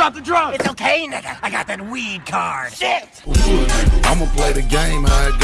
drop the drugs. It's okay, nigga. I got that weed card. Shit. I'ma play the game how it.